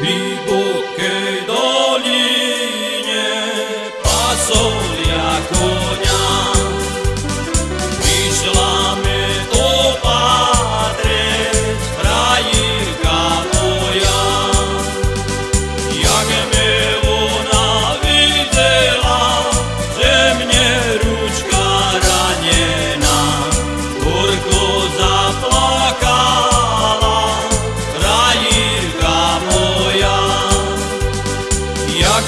W głębokiej dolinie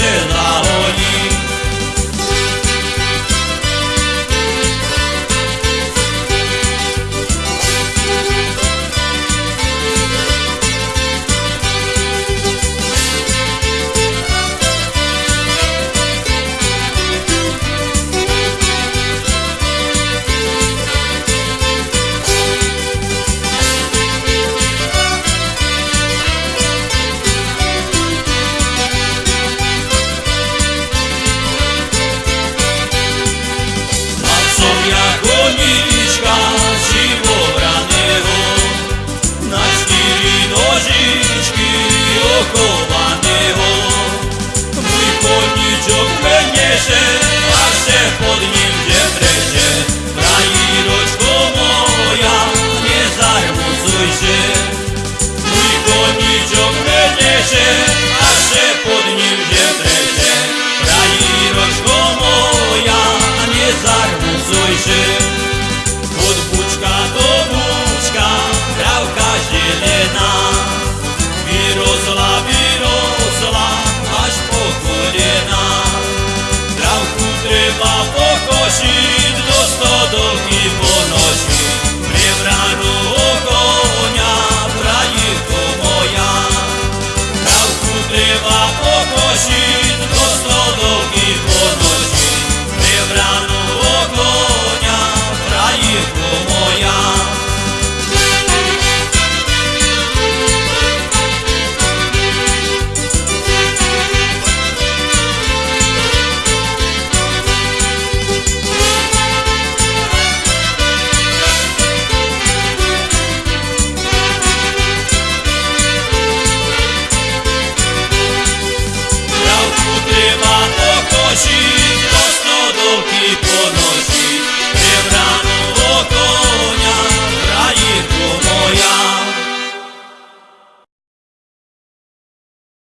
será. Ніжка раного, на шкірі ножички охованого, Мій понічок меніше.